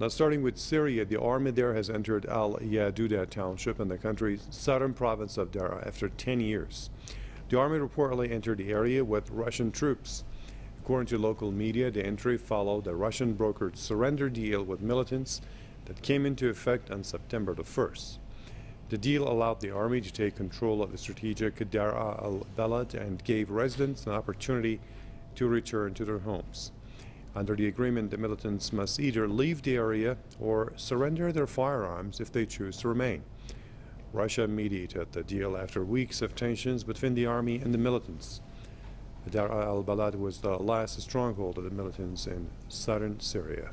Now, starting with Syria, the army there has entered Al Yaduda township in the country's southern province of Daraa after 10 years. The army reportedly entered the area with Russian troops. According to local media, the entry followed a Russian brokered surrender deal with militants that came into effect on September the 1st. The deal allowed the army to take control of the strategic Daraa al-Balad and gave residents an opportunity to return to their homes. Under the agreement, the militants must either leave the area or surrender their firearms if they choose to remain. Russia mediated the deal after weeks of tensions between the army and the militants. Daraa al-Balad was the last stronghold of the militants in southern Syria.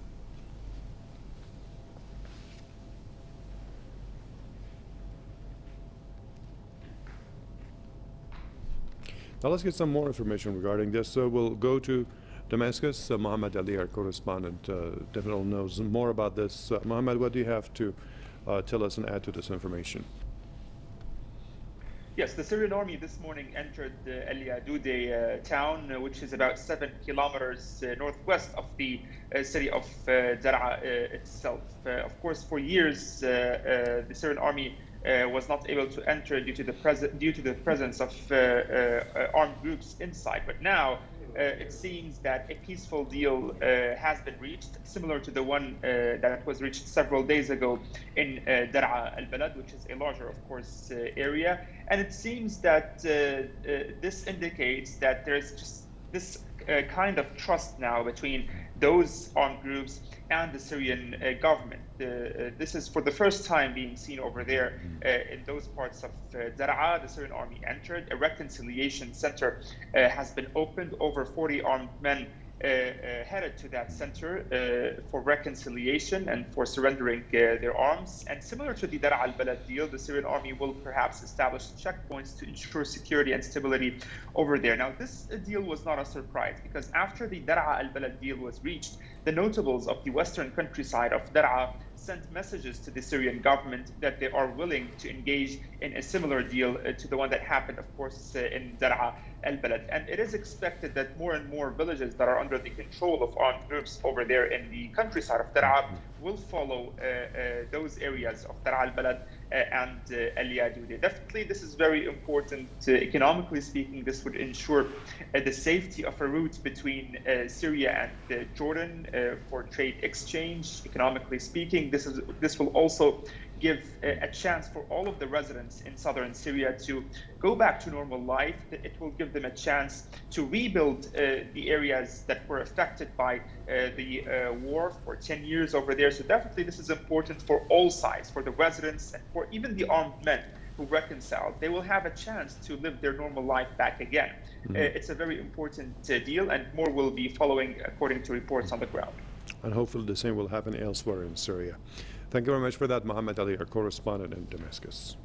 Now let's get some more information regarding this. So we'll go to Damascus. Uh, Mohammed Ali, our correspondent, uh, definitely knows more about this. Uh, Mohammed, what do you have to uh, tell us and add to this information? Yes, the Syrian army this morning entered uh, El Yadude uh, town, which is about seven kilometers northwest of the city of Daraa itself. of course, for years, the Syrian army was not able to enter due to the, due to the presence of armed groups inside. But now, Uh, it seems that a peaceful deal uh, has been reached, similar to the one uh, that was reached several days ago in uh, Daraa al-Balad, which is a larger, of course, uh, area. And it seems that this indicates that there's just this kind of trust now between those armed groups and the Syrian uh, government. Uh, this is for the first time being seen over there uh, in those parts of uh, Daraa. The Syrian army entered. A reconciliation center uh, has been opened. Over 40 armed men uh, uh, Uh, uh, headed to that center uh, for reconciliation and for surrendering uh, their arms. And similar to the Daraa al-Balad deal, the Syrian army will perhaps establish checkpoints to ensure security and stability over there. Now, this deal was not a surprise because after the Daraa al-Balad deal was reached, the notables of the western countryside of Daraa sent messages to the Syrian government that they are willing to engage in a similar deal uh, to the one that happened, of course, uh, in Daraa al-Balad. And it is expected that more and more villages that are under the control of armed groups over there in the countryside of Daraa will follow uh, uh, those areas of Daraa al-Balad uh, Uh, and uh, El Yadude. Definitely, this is very important. Uh, economically speaking, this would ensure uh, the safety of a route between Syria and Jordan for trade exchange. Economically speaking, this is this will also give a, chance for all of the residents in southern Syria to go back to normal life. It will give them a chance to rebuild uh, the areas that were affected by uh, the uh, war for 10 years over there. So definitely this is important for all sides, for the residents and for even the armed men who reconciled. They will have a chance to live their normal life back again. Mm -hmm. it's a very important uh, deal and more will be following according to reports on the ground. And hopefully the same will happen elsewhere in Syria. Thank you very much for that, Mohammed Ali, our correspondent in Damascus.